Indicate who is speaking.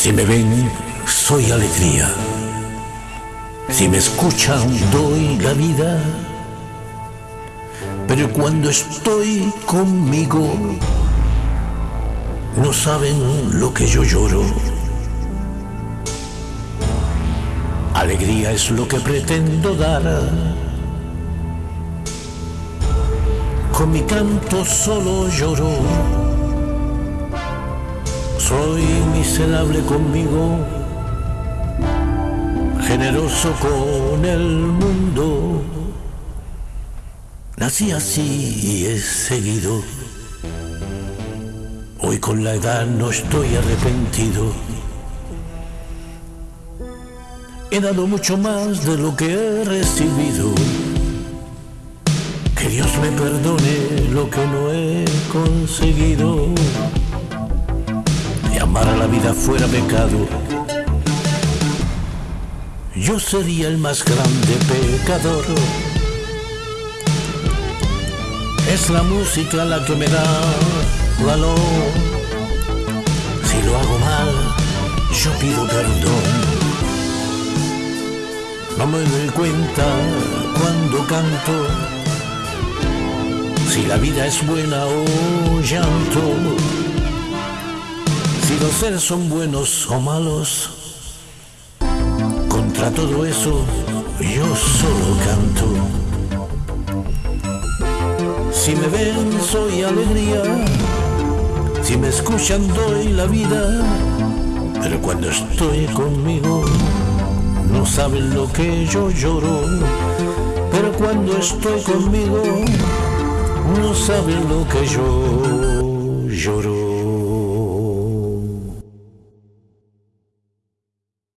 Speaker 1: Si me ven, soy alegría. Si me escuchan, doy la vida. Pero cuando estoy conmigo, no saben lo que yo lloro. Alegría es lo que pretendo dar. Con mi canto solo lloro. Soy miserable conmigo, generoso con el mundo. Nací así y he seguido. Hoy con la edad no estoy arrepentido. He dado mucho más de lo que he recibido. Que Dios me perdone lo que no he conseguido. Amar a la vida fuera pecado. Yo sería el más grande pecador. Es la música la que me da valor. Si lo hago mal, yo pido perdón. No me doy cuenta cuando canto si la vida es buena o llanto, si los seres son buenos o malos. Contra todo eso yo solo canto. Si me ven soy alegría, si me escuchan doy la vida, pero cuando estoy conmigo no saben lo que yo lloro, pero cuando estoy conmigo, no saben lo que yo lloro.